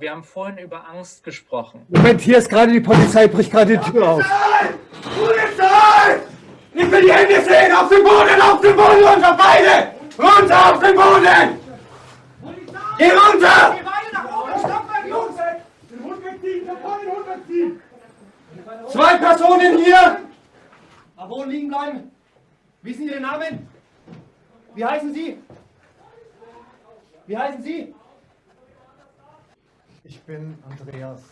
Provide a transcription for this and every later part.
aber wir haben vorhin über Angst gesprochen. Moment, hier ist gerade die Polizei, bricht gerade die Tür auf. Polizei! Ich will die Hände sehen! Auf den Boden, auf den Boden, runter, beide! Runter auf den Boden! Geh runter! Zwei Personen hier! Am Boden liegen bleiben. Wissen Sie Ihren Namen? Wie heißen Sie? Wie heißen Sie? Ich bin Andreas.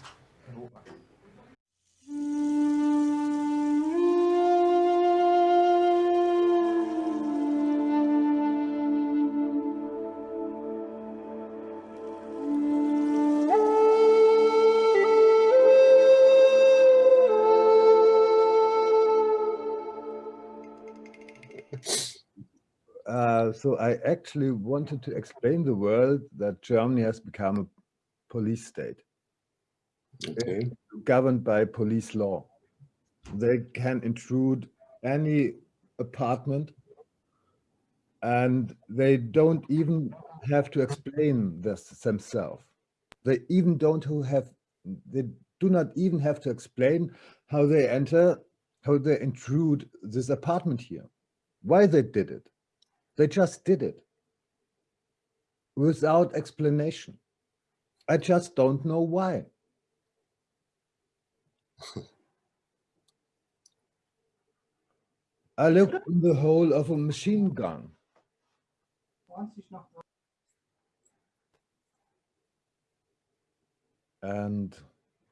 Uh, so I actually wanted to explain the world that Germany has become a police state. Okay. governed by police law. They can intrude any apartment and they don't even have to explain this themselves. They even don't have, they do not even have to explain how they enter, how they intrude this apartment here, why they did it. They just did it without explanation. I just don't know why. I looked in the hole of a machine gun. And,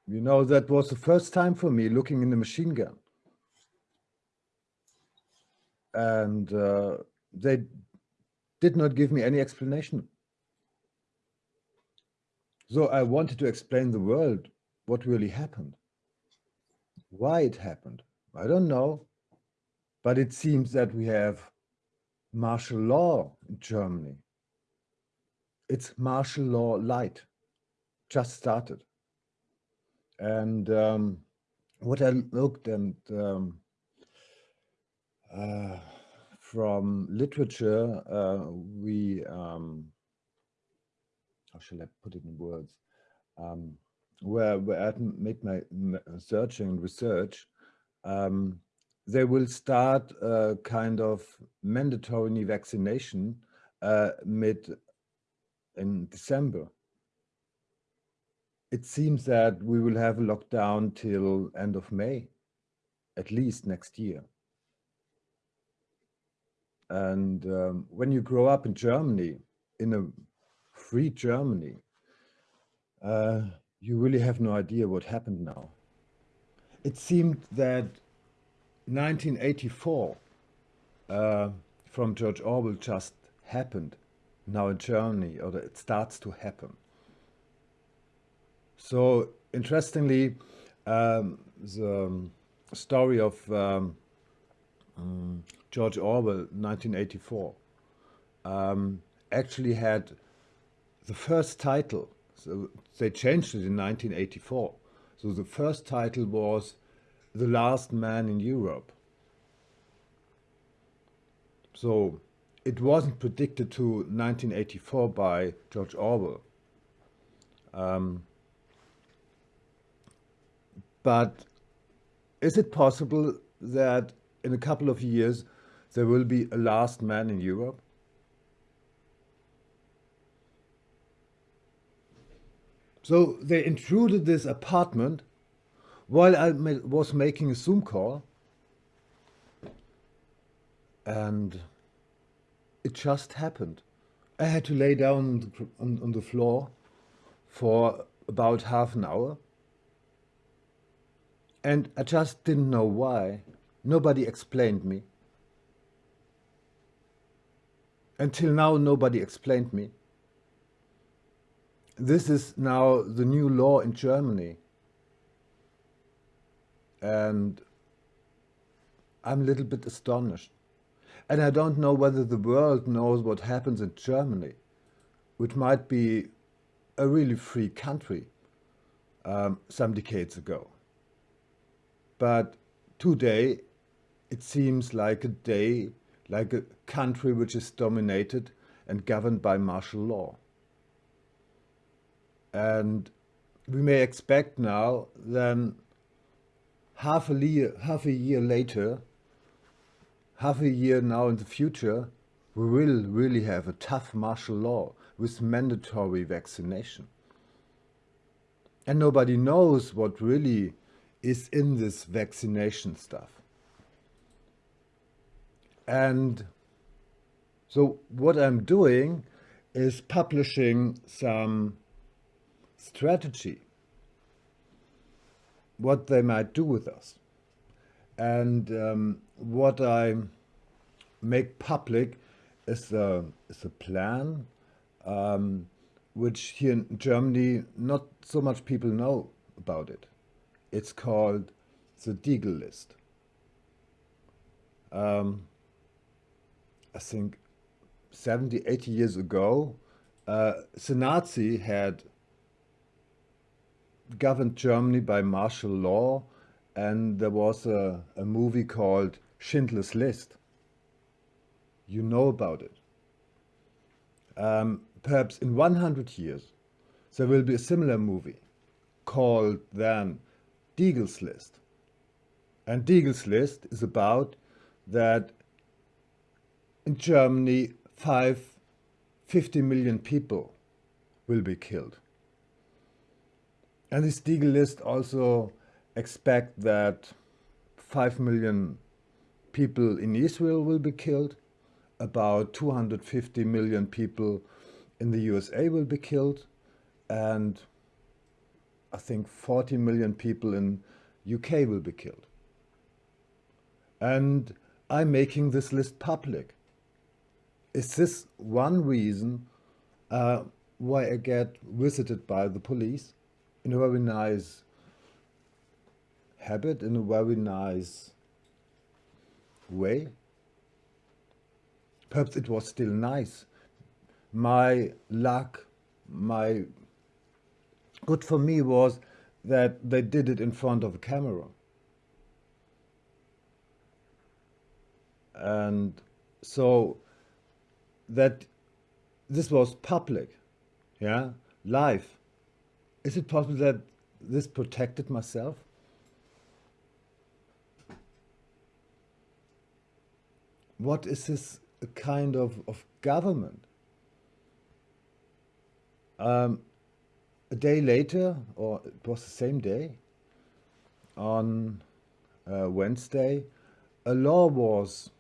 you know, that was the first time for me looking in the machine gun. And uh, they did not give me any explanation. So I wanted to explain the world, what really happened, why it happened. I don't know, but it seems that we have martial law in Germany. It's martial law light, just started. And um, what I looked and um, uh, from literature, uh, we um, how shall I put it in words? Um, where, where I made my searching and research, um, they will start a kind of mandatory vaccination uh, mid in December. It seems that we will have a lockdown till end of May, at least next year. And um, when you grow up in Germany, in a free Germany, uh, you really have no idea what happened now. It seemed that 1984 uh, from George Orwell just happened now in Germany, or it starts to happen. So interestingly, um, the story of um, um, George Orwell, 1984, um, actually had the first title. So they changed it in 1984. So the first title was The Last Man in Europe. So it wasn't predicted to 1984 by George Orwell. Um, but is it possible that in a couple of years there will be a last man in Europe? So they intruded this apartment while I was making a Zoom call and it just happened. I had to lay down on, on the floor for about half an hour and I just didn't know why. Nobody explained me. Until now, nobody explained me this is now the new law in Germany. And I'm a little bit astonished. And I don't know whether the world knows what happens in Germany, which might be a really free country um, some decades ago. But today, it seems like a day, like a country which is dominated and governed by martial law. And we may expect now then half a year, half a year later, half a year now in the future, we will really have a tough martial law with mandatory vaccination. And nobody knows what really is in this vaccination stuff. And so what I'm doing is publishing some strategy, what they might do with us. And um, what I make public is a, is a plan um, which here in Germany not so much people know about it. It's called the Deagel list. Um, I think 70, 80 years ago, uh, the Nazi had governed Germany by martial law and there was a, a movie called Schindler's List. You know about it. Um, perhaps in 100 years there will be a similar movie called then Deagel's List. And Deagel's List is about that in Germany five, 50 million people will be killed. And this Deagel list also expect that 5 million people in Israel will be killed, about 250 million people in the USA will be killed, and I think 40 million people in UK will be killed. And I'm making this list public. Is this one reason uh, why I get visited by the police? In a very nice habit, in a very nice way. Perhaps it was still nice. My luck, my good for me was that they did it in front of a camera. And so that this was public, yeah, live. Is it possible that this protected myself? What is this kind of, of government? Um, a day later, or it was the same day, on uh, Wednesday, a law was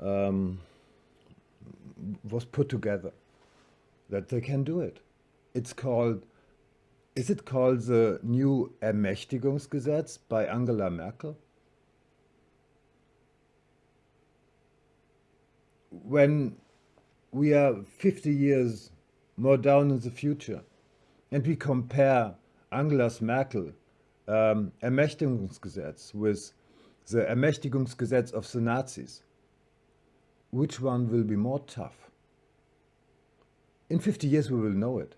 um, was put together that they can do it. It's called, is it called the new Ermächtigungsgesetz by Angela Merkel? When we are 50 years more down in the future and we compare Angela Merkel um, Ermächtigungsgesetz with the Ermächtigungsgesetz of the Nazis, which one will be more tough? In 50 years we will know it.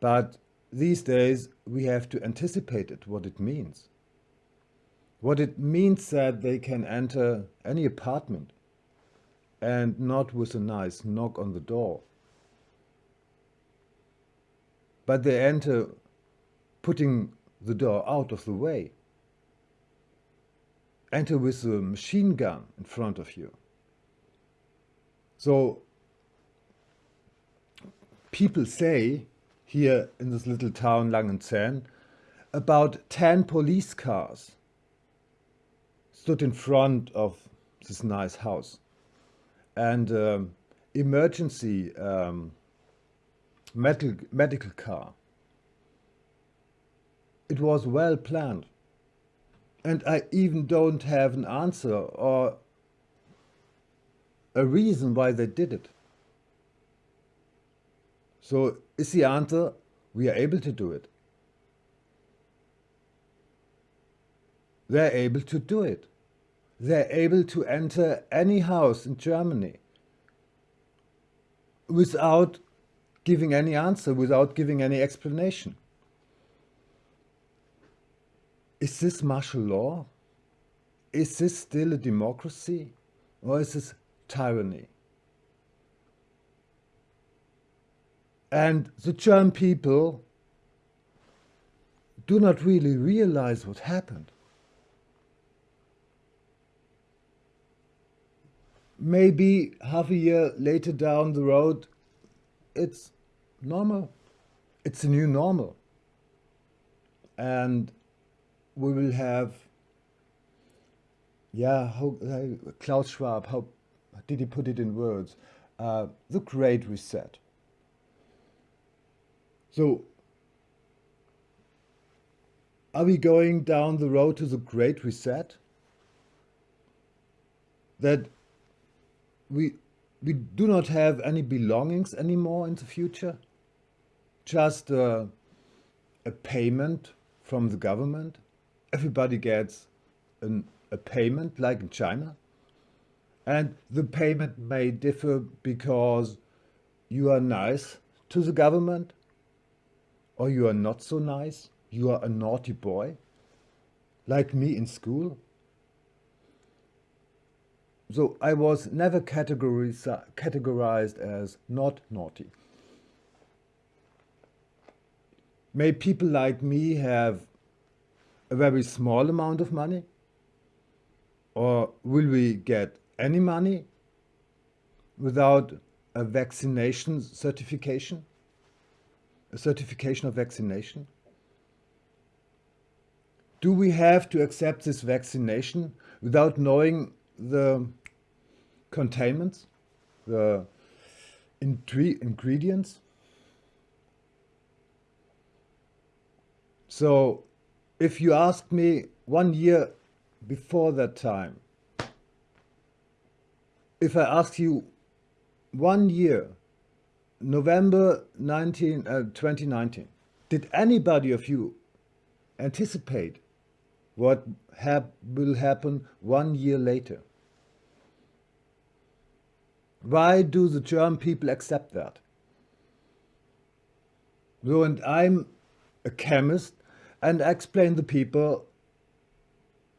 But these days we have to anticipate it, what it means. What it means that they can enter any apartment and not with a nice knock on the door. But they enter putting the door out of the way. Enter with a machine gun in front of you. So people say here in this little town Langenzenn, about 10 police cars stood in front of this nice house. And um, emergency um, medical, medical car. It was well planned. And I even don't have an answer or a reason why they did it. So is the answer, we are able to do it. They're able to do it. They're able to enter any house in Germany without giving any answer, without giving any explanation. Is this martial law? Is this still a democracy? Or is this tyranny? And the German people do not really realize what happened. Maybe half a year later down the road, it's normal. It's a new normal. And we will have, yeah, uh, Klaus Schwab, how did he put it in words? Uh, the Great Reset. So, are we going down the road to the Great Reset? That we, we do not have any belongings anymore in the future? Just a, a payment from the government? Everybody gets an, a payment like in China? And the payment may differ because you are nice to the government or you are not so nice, you are a naughty boy, like me in school. So I was never categorized, categorized as not naughty. May people like me have a very small amount of money? Or will we get any money without a vaccination certification? A certification of vaccination? Do we have to accept this vaccination without knowing the containments, the ingredients. So if you ask me one year before that time, if I ask you one year, November 19, uh, 2019, did anybody of you anticipate what hap will happen one year later? Why do the German people accept that? So, and I'm a chemist and I explain to people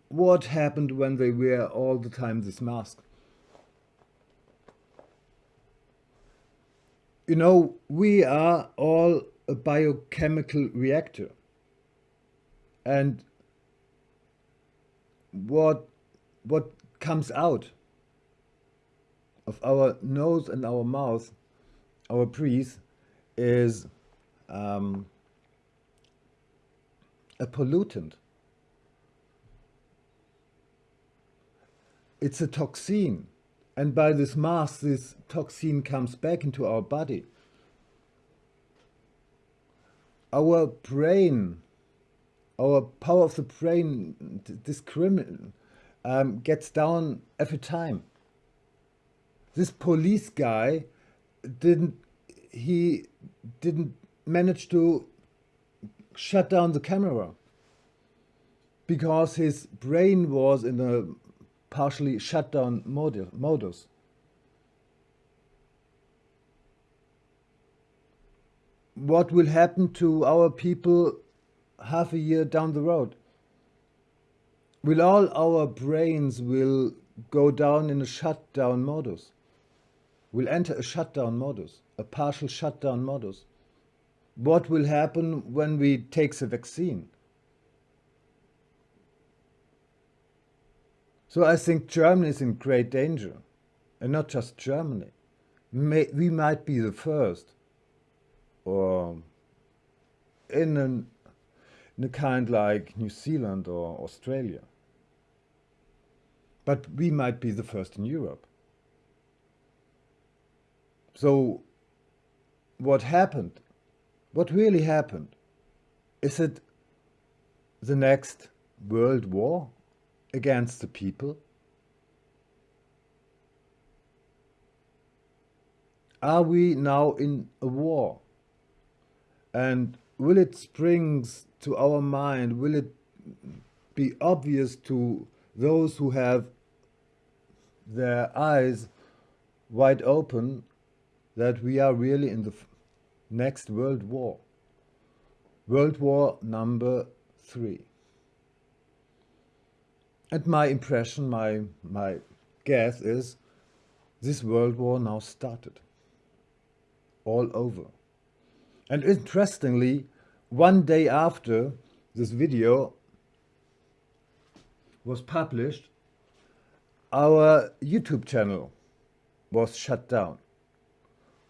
what happened when they wear all the time this mask. You know, we are all a biochemical reactor. And what, what comes out of our nose and our mouth, our breath, is um, a pollutant. It's a toxin. And by this mass, this toxin comes back into our body. Our brain, our power of the brain discriminate, um, gets down every time this police guy didn't he didn't manage to shut down the camera because his brain was in a partially shut down modus. What will happen to our people half a year down the road? Will all our brains will go down in a shutdown modus? will enter a shutdown modus, a partial shutdown modus. What will happen when we take the vaccine? So I think Germany is in great danger, and not just Germany. May, we might be the first, or in, an, in a kind like New Zealand or Australia. But we might be the first in Europe. So what happened, what really happened, is it the next world war against the people? Are we now in a war? And will it spring to our mind, will it be obvious to those who have their eyes wide open that we are really in the next World War. World War number three. And my impression, my, my guess is this World War now started. All over. And interestingly, one day after this video was published, our YouTube channel was shut down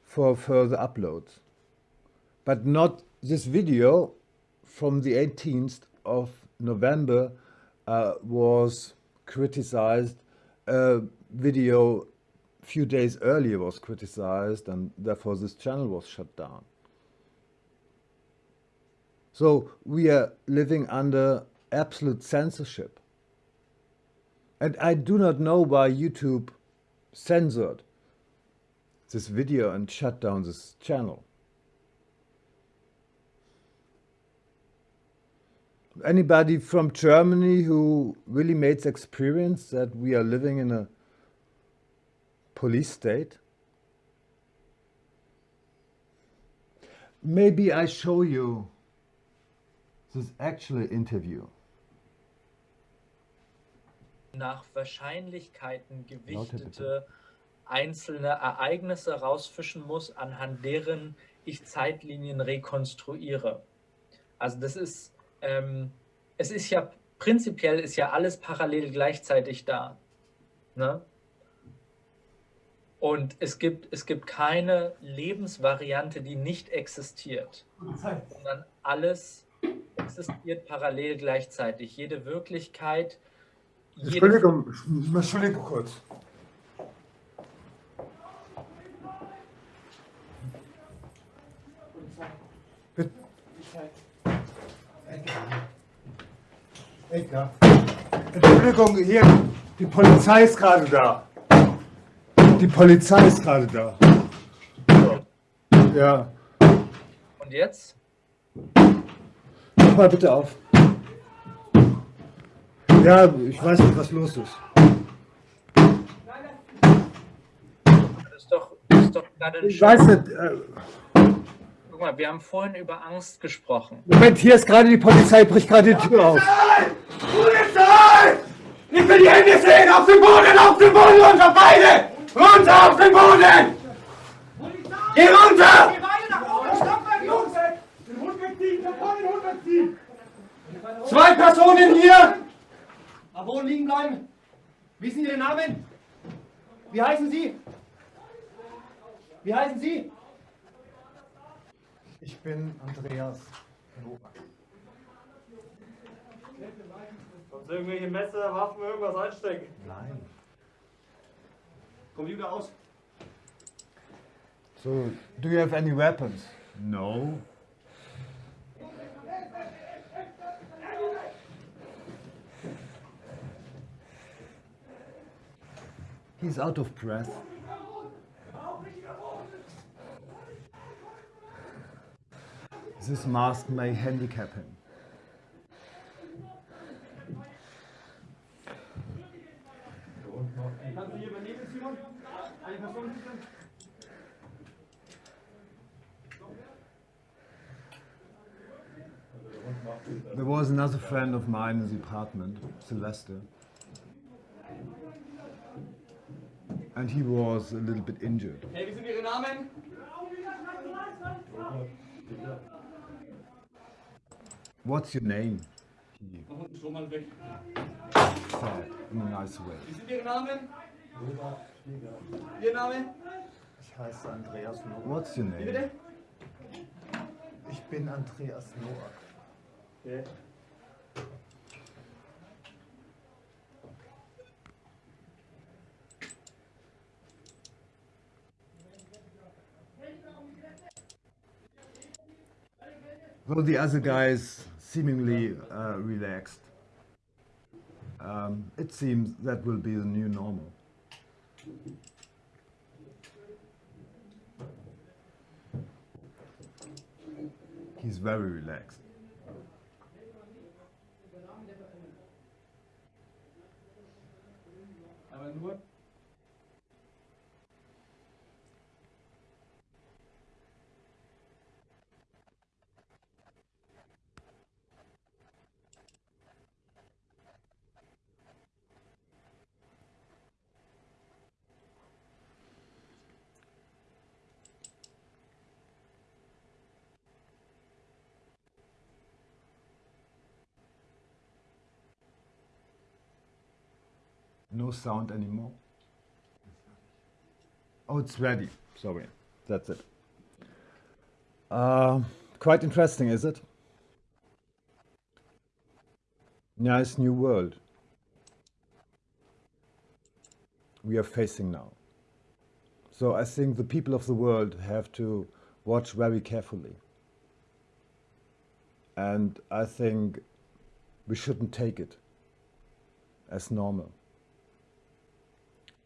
for further uploads. But not this video from the 18th of November uh, was criticized. A video a few days earlier was criticized and therefore this channel was shut down. So we are living under absolute censorship. And I do not know why YouTube censored this video and shut down this channel. Anybody from Germany who really made the experience that we are living in a police state? Maybe I show you this actual interview. nach Wahrscheinlichkeiten gewichtete einzelne Ereignisse rausfischen muss, anhand deren ich Zeitlinien rekonstruiere. Also das ist, ähm, es ist ja prinzipiell ist ja alles parallel gleichzeitig da. Ne? Und es gibt, es gibt keine Lebensvariante, die nicht existiert, sondern alles existiert parallel gleichzeitig. Jede Wirklichkeit, jede Entschuldigung, Entschuldigung kurz. Edgar. Entschuldigung, hier, die Polizei ist gerade da. Die Polizei ist gerade da. So. Ja. Und jetzt? Mach mal bitte auf. Ja, ich weiß nicht, was los ist. Das ist doch, das ist doch gerade ein Ich weiß nicht. Äh, Guck mal, wir haben vorhin über Angst gesprochen. Moment, hier ist gerade die Polizei, bricht gerade die Tür auf. Polizei! Ich will die Hände sehen! Auf den Boden! Auf den Boden! Runter! Beide! Runter auf den Boden! Geh runter! Zwei Personen hier! Am Boden liegen bleiben. Wissen Sie Ihren Namen? Wie heißen Sie? Wie heißen Sie? Ich bin Andreas. Sonst irgendwelche Messer, Waffen, irgendwas einstecken. Nein. Computer aus. So, do you have any weapons? No. He's out of breath. This mask may handicap him. There was another friend of mine in the apartment, Sylvester. And he was a little bit injured. Hey, wie sind Ihre Namen? What's your name? Schon mal weg. said in a nice way. Wie sind Ihre Namen? Ihr Name? Ich heiße Andreas Noack. What's your Wie name? bitte? Ich bin Andreas Noack. Okay. Well, the other guys seemingly uh, relaxed. Um, it seems that will be the new normal. He's very relaxed. No sound anymore. Oh, it's ready. Sorry. That's it. Uh, quite interesting, is it? Nice new world we are facing now. So I think the people of the world have to watch very carefully. And I think we shouldn't take it as normal.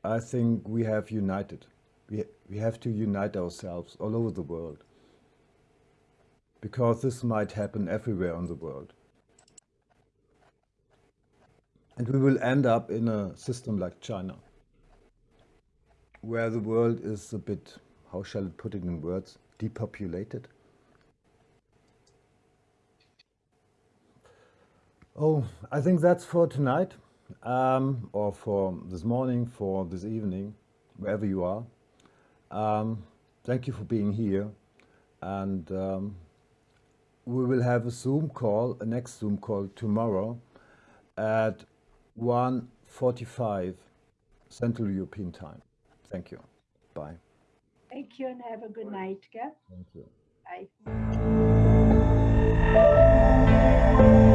I think we have united. We, we have to unite ourselves all over the world. Because this might happen everywhere on the world. And we will end up in a system like China, where the world is a bit, how shall I put it in words, depopulated. Oh, I think that's for tonight, um, or for this morning, for this evening, wherever you are. Um, thank you for being here, and um, we will have a Zoom call, a next Zoom call tomorrow at 1.45 Central European Time. Thank you. Bye. Thank you and have a good night. Yeah? Thank you. Bye.